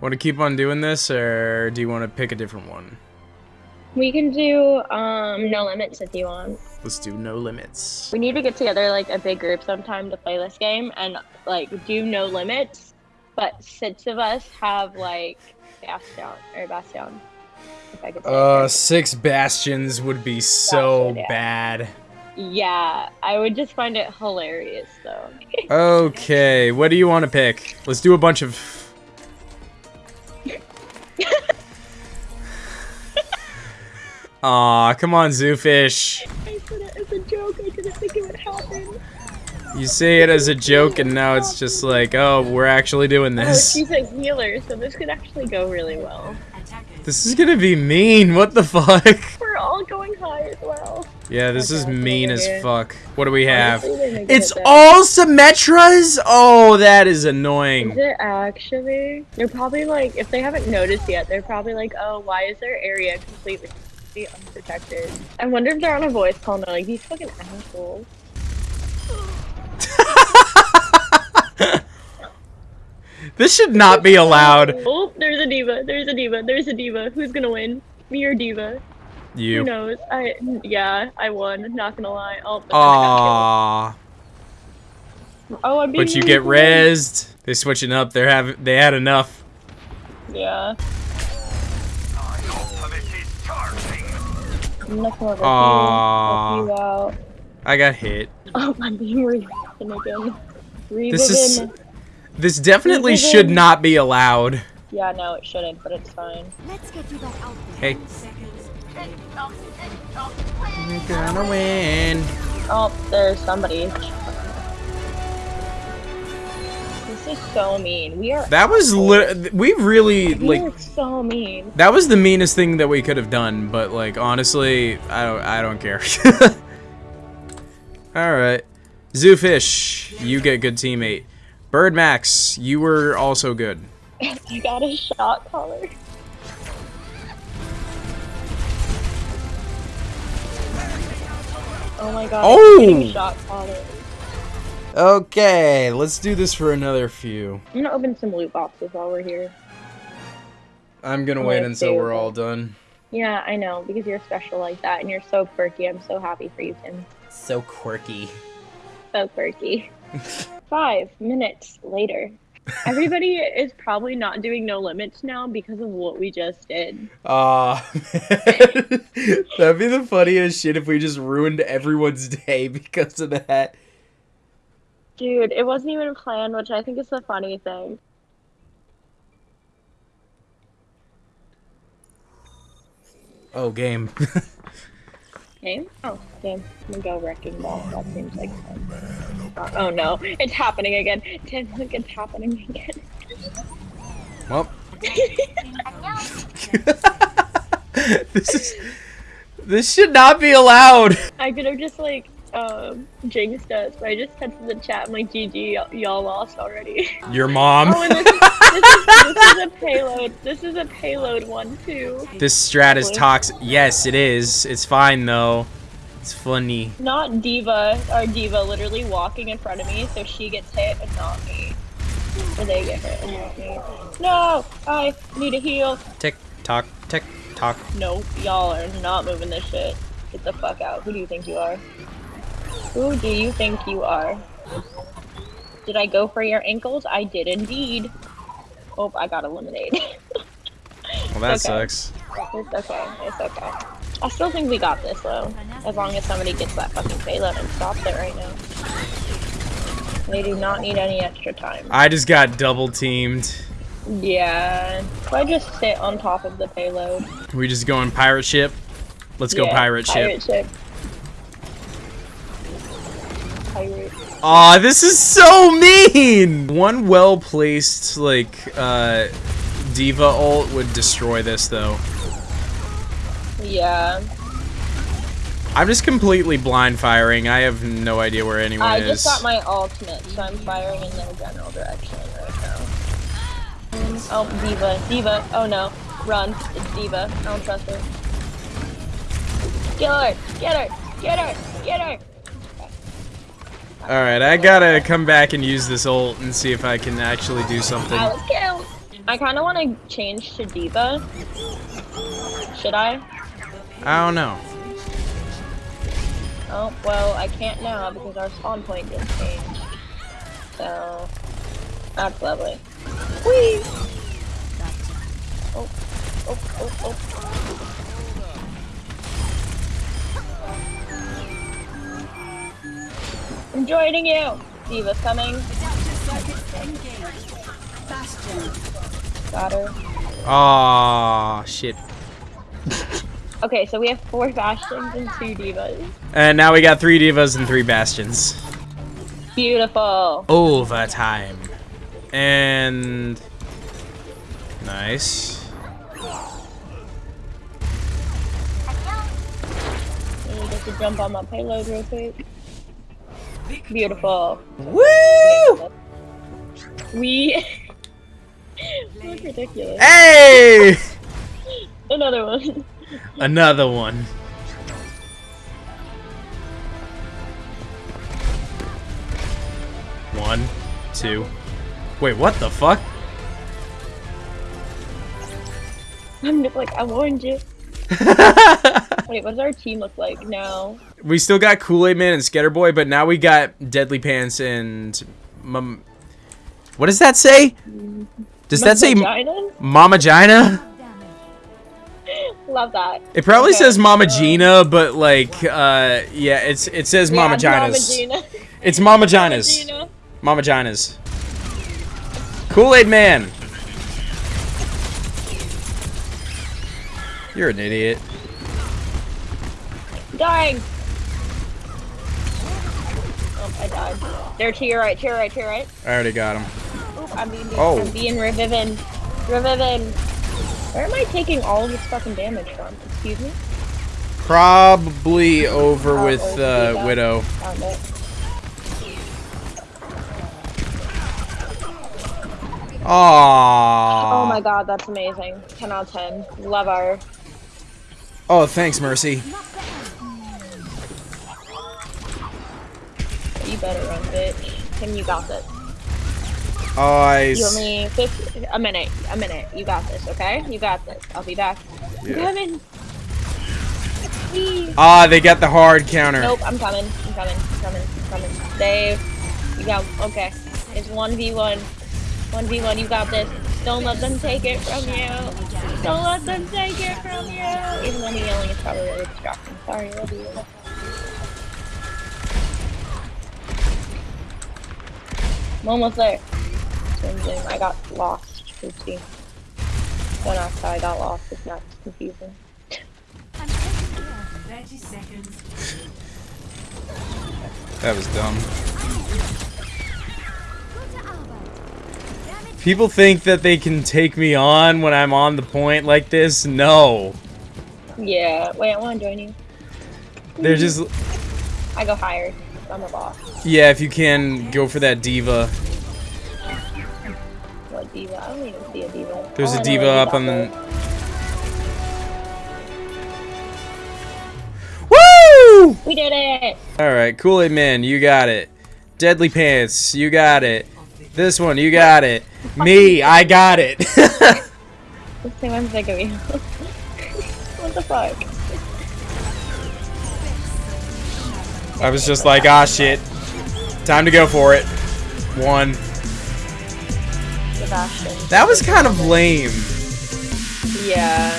Want to keep on doing this, or do you want to pick a different one? We can do um no limits if you want. Let's do no limits. We need to get together like a big group sometime to play this game and like do no limits, but six of us have like Bastion or Bastion. If I could Uh, six bastions would be so Bastion, yeah. bad. Yeah, I would just find it hilarious though. Okay, what do you want to pick? Let's do a bunch of. Aw, come on, Zoofish. I said it as a joke. I didn't think it would happen. You say it as a joke, and now it's just like, oh, we're actually doing this. Oh, this. she's a healer, so this could actually go really well. This is gonna be mean. What the fuck? We're all going high as well. Yeah, this is mean as fuck. What do we have? It's it all Symmetras? Oh, that is Is annoying. it actually? They're probably like, if they haven't noticed yet, they're probably like, oh, why is their area completely unprotected? I wonder if they're on a voice call and they're like, these fucking assholes. this should not be allowed. Oh, there's a D.Va. There's a D.Va. There's a D.Va. Who's gonna win? Me or D.Va? You. Who knows? I yeah, I won. Not gonna lie. Oh, but Aww. Oh, I'm But you get rezzed. They're switching up. They're having. They had enough. Yeah. Nothing over Aw. here. Help you out. I got hit. Oh, I'm being Reviven again. Reviven. This is. This definitely Reviven. should not be allowed. Yeah, no, it shouldn't, but it's fine. Let's get you back out Hey. there. We're gonna win. Oh, there's somebody. Is so mean. We are. That was lit. We really We like. so mean. That was the meanest thing that we could have done, but like honestly, I don't I don't care. All right. Zoofish, you get good teammate. Bird Max, you were also good. you got a shot collar. Oh my god. Oh! Shot collar. Okay, let's do this for another few. I'm gonna open some loot boxes while we're here. I'm gonna I'm wait gonna until we're all done. Yeah, I know, because you're special like that and you're so quirky. I'm so happy for you, Tim. So quirky. So quirky. Five minutes later. Everybody is probably not doing no limits now because of what we just did. Ah, that'd be the funniest shit if we just ruined everyone's day because of that. Dude, it wasn't even planned, which I think is the funny thing. Oh, game. Game? Oh, game. I'm gonna go wrecking ball. That seems like fun. Oh no, it's happening again. Tim, look, it's happening again. well, this is this should not be allowed. I could have just like um Jinx does, but I just texted the chat. I'm like, GG, y'all- lost already. Your mom. oh, this is, this, is, this is a payload. This is a payload one too. This strat is toxic. Yes, it is. It's fine though. It's funny. Not D.Va, our D.Va literally walking in front of me, so she gets hit and not me. Or they get hit and not me. No! I need a heal. Tick tock, tick tock. Nope, y'all are not moving this shit. Get the fuck out. Who do you think you are? Who do you think you are? Did I go for your ankles? I did indeed. Oh, I got eliminated. Well, that Okay. sucks. it's okay. It's okay. I still think we got this though. As long as somebody gets that fucking payload and stops it right now. They do not need any extra time. I just got double teamed. Yeah. If I just sit on top of the payload. We just going pirate ship. Let's go pirate ship. Pirate ship. Pirate. Aw, this is so mean! One well-placed, like, uh, D.Va ult would destroy this, though. Yeah. I'm just completely blind firing. I have no idea where anyone I is. I just got my ultimate, so I'm firing in their general direction right now. Oh, D.Va. D.Va. Oh no. Run. It's D.Va. I don't trust her. Kill her! Get her! Get her! Get her! Alright, I gotta come back and use this ult and see if I can actually do something. I was killed! I kind of want to change to D.Va. Should I? I don't know. Oh, well, I can't now because our spawn point didn't change. So, that's lovely. Whee! Oh, oh, oh, oh. I'm joining you! D.Va's coming. Got her. Aw, shit. Okay, so we have four Bastions and two D.Vas. And now we got three D.Vas and three bastions. Beautiful. Overtime. And nice. Jump on my payload real quick. Beautiful. Woo! We. Look ridiculous. Hey! Another one. Another one. One, two. Wait, what the fuck? I'm just like, I warned you. Wait, what does our team look like now? we still got Kool-Aid Man and Scatter Boy, but now we got Deadly Pants and Mum. What does that say? Does that say? Mama Gina? Love that. It probably Okay, says Mama Gina, but like, uh, yeah, it's it says Mama yeah, Mama Ginas. Gina. It's Mama Ginas. Gina. Mama Ginas. Kool-Aid Man. You're an idiot. Dying. Oh, I died. They're to your right, to your right, to your right. I already got him. Oop, I'm being, Oh. I'm being reviven. Reviven. Where am I taking all of this fucking damage from? Excuse me? Probably over with uh. Widow. Found it. Aww. Oh my god, that's amazing. 10 out of 10. Love our. Oh, thanks, Mercy. You better run, bitch. Tim, you got this. Oh, I. You only 50, a minute, a minute. You got this, okay? You got this. I'll be back. I'm coming. Please. Ah, they got the hard counter. Nope, I'm coming. I'm coming. I'm coming. I'm coming. Dave, you got okay. It's one v one. One v one. You got this. Don't let them take it from you. Don't let them take it from you. Even though me yelling is probably really distracting. Sorry, love you. I'm almost there. Zoom. I got lost. Oopsie. When I got lost, it's not confusing. I'm taking care. 30 seconds. That was dumb. Gute Arbeit. Damit People think that they can take me on when I'm on the point like this. No. Yeah. Wait, I want to join you. They're just. I go higher. I'm a boss. Yeah, if you can, go for that D.Va. What D.Va? I don't even see a D.Va. There's a D.Va up on the. Woo! We did it! Alright, Kool Aid Man, you got it. Deadly Pants, you got it. This one, you got it. Me, I got it. Let's I'm sick of you. what the fuck? I was just like, ah, shit. Time to go for it. One. Sebastian. That was kind of lame. Yeah.